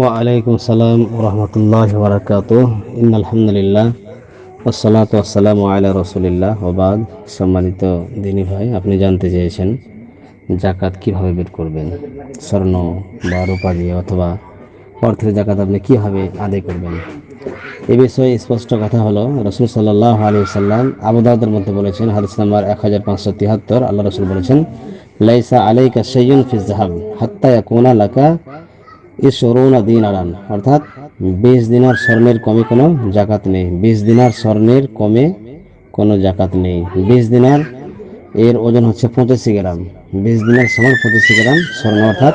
ওয়ালাইকুম আসসালাম রহমতুল্লাহ বরকাত ইন আলহামদুলিল্লাহ আসসালাত আসসালাম রসুলিল্লাহ। ওবাদ সম্মানিত দিনী ভাই, আপনি জানতে চেয়েছেন জাকাত কীভাবে বের করবেন? স্বর্ণ বা রূপা দিয়ে অথবা অর্থের জাকাত আপনি কীভাবে আদায় করবেন? এ বিষয়ে স্পষ্ট কথা হলো, রসুল সাল্লাহ আলী সাল্লাম আবুদাউদের মধ্যে বলেছেন, হাদিস নাম্বার এক হাজার পাঁচশো তিয়াত্তর আল্লাহ রসুল বলেছেন লাইসা আলাইকা সৈয়ন ফিজ জাহাব হাত্তা কোনা লাকা ইসরুনা দিন অর্থাৎ বিশ দিনার স্বর্ণের কমে কোনো জাকাত নেই। বিশ দিনার স্বর্ণের কমে কোনো জাকাত নেই। বিশ দিনার এর ওজন হচ্ছে পঁচাশি গ্রাম। বিশ দিনের সমান পঁচাশি গ্রাম স্বর্ণ, অর্থাৎ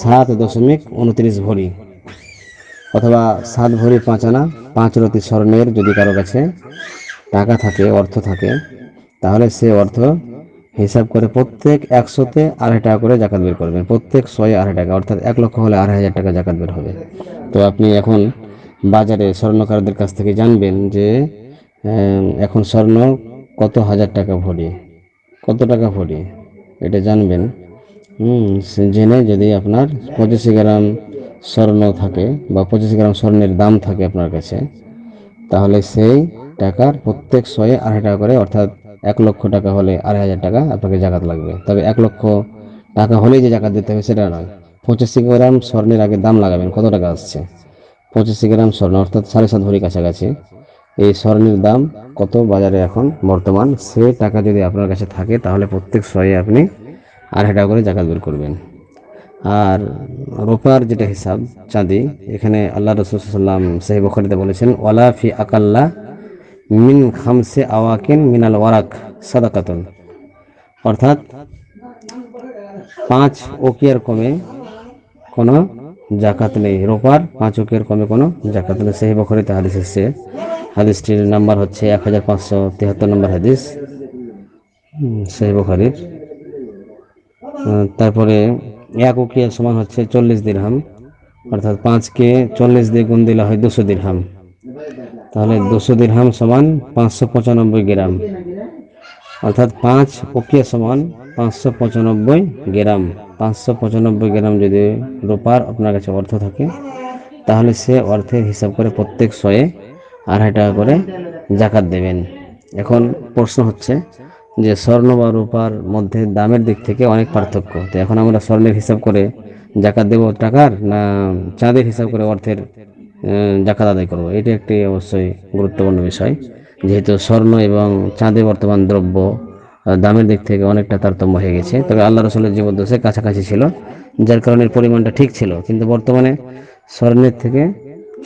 সাত দশমিক উনত্রিশ ভরি। অথবা সাত ভরি পাঁচ আনা পাঁচ রতি স্বর্ণের যদি কারও কাছে টাকা থাকে, অর্থ থাকে, তাহলে সে অর্থ হিসাব করে প্রত্যেক একশোতে আড়াই টাকা করে জাকাত বের করবেন। প্রত্যেক ছয় আড়াই টাকা, অর্থাৎ এক লক্ষ হলে আড়াই হাজার টাকা জাকাত বের হবে। তো আপনি এখন বাজারে স্বর্ণকারদের কাছ থেকে জানবেন যে এখন স্বর্ণ কত হাজার টাকা ভরি? কত টাকা ভরি? এটা জানবেন। জেনে যদি আপনার পঁচিশে গ্রাম স্বর্ণ থাকে বা পঁচিশ গ্রাম স্বর্ণের দাম থাকে আপনার কাছে, তাহলে সেই টাকার প্রত্যেক শয়ে আড়াই টাকা করে, অর্থাৎ এক লক্ষ টাকা হলে আড়াই হাজার টাকা আপনাকে জাকাত লাগবে। তবে এক লক্ষ টাকা হলেই যে জাকাত দিতে হবে সেটা নয়। পঁচিশি গ্রাম স্বর্ণের আগে দাম লাগাবেন, কত টাকা আসছে? পঁচিশি গ্রাম স্বর্ণ, অর্থাৎ সাড়ে সাত ভরি কাছাকাছি। এই স্বর্ণের দাম কত বাজারে এখন বর্তমান? সে টাকা যদি আপনার কাছে থাকে, তাহলে প্রত্যেক শয়ে আপনি আড়াই টাকা করে জাকাত বের করবেন। আর রোপার যেটা হিসাব, চাঁদি, এখানে আল্লাহ রসুলাম সাহেব বখরিতে বলেছেন, ওয়ালা ফি আকাল্লা মিন খামসে আওয়াকিন মিনাল ওয়ারাক, সাদাকাতুন। অর্থাৎ পাঁচ ওকিয়ার কমে কোনো জাকাত নেই। রোপার পাঁচ ওকিয়ার কমে কোনো জাকাত নেই। সেই বখরিতে হাদিস এসছে হাদিসটির নাম্বার হচ্ছে এক হাজার পাঁচশো তিয়াত্তর নম্বর হাদিস। সেই বখারির। তারপরে এক উকিয়া সমান হচ্ছে চল্লিশ দিরহাম। অর্থাৎ পাঁচকে চল্লিশ দিয়ে গুণ দিলে হয় দুশো দিরহাম। তাহলে দুশো দিরহাম সমান পাঁচশো পঁচানব্বই গ্রাম। অর্থাৎ পাঁচ উকিয়া সমান পাঁচশো পঁচানব্বই গ্রাম। পাঁচশো পঁচানব্বই গ্রাম যদি রূপার আপনার কাছে অর্থ থাকে, তাহলে সে অর্থের হিসাব করে প্রত্যেক শয়ে আড়াই টাকা করে জাকাত দেবেন। এখন প্রশ্ন হচ্ছে যে স্বর্ণ বা রূপার মধ্যে দামের দিক থেকে অনেক পার্থক্য। তো এখন আমরা স্বর্ণের হিসাব করে জাকাত দেব টাকার না চাঁদের হিসাব করে অর্থের জাকাত আদায় করব। এটি একটি অবশ্যই গুরুত্বপূর্ণ বিষয়। যেহেতু স্বর্ণ এবং চাঁদে বর্তমান দ্রব্য দামের দিক থেকে অনেকটা তারতম্য হয়ে গেছে। তবে আল্লাহ রসুলের জীবদ্দশে কাছাকাছি ছিল, যার কারণে পরিমাণটা ঠিক ছিল। কিন্তু বর্তমানে স্বর্ণের থেকে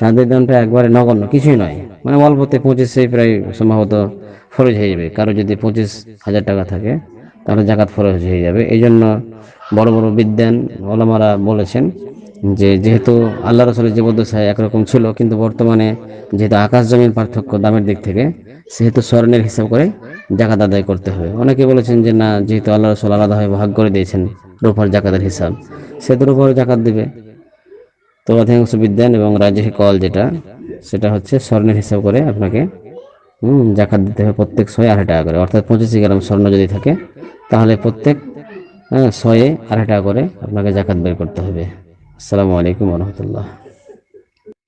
চাঁদের দামটা একবারে নগণ্য, কিছুই নয়। মানে অল্পতে পঁচিশে প্রায় সম্ভবত ফরজ হয়ে যাবে। কারও যদি পঁচিশ হাজার টাকা থাকে, তাহলে জাকাত ফরজ হয়ে যাবে। এই জন্য বড় বড় বিদ্যান ওলামারা বলেছেন যে যেহেতু আল্লাহ রসুলের জীবদ্দশায় একরকম ছিল, কিন্তু বর্তমানে যেহেতু আকাশ জমির পার্থক্য দামের দিক থেকে, সেহেতু স্বর্ণের হিসাব করে জাকাত আদায় করতে হবে। অনেকে বলেছেন যে না, যেহেতু আল্লাহ রসুল আলাদাভাবে ভাগ করে দিয়েছেন রূপার জাকাতের হিসাব সেহেতু রূপার জাকাত দেবে। তো অধিকাংশ বিদ্যান এবং রাজ্যে কল যেটা, সেটা হচ্ছে স্বর্ণের হিসাব করে আপনাকে, হুম, জাকাত দিতে হবে প্রত্যেক শয়ে আড়াই টাকা করে। অর্থাৎ পঁচিশ গ্রাম স্বর্ণ যদি থাকে, তাহলে প্রত্যেক হ্যাঁ শয়ে আড়াই টাকা করে আপনাকে জাকাত বের করতে হবে। আসসালামু আলাইকুম রহমতুল্লাহ।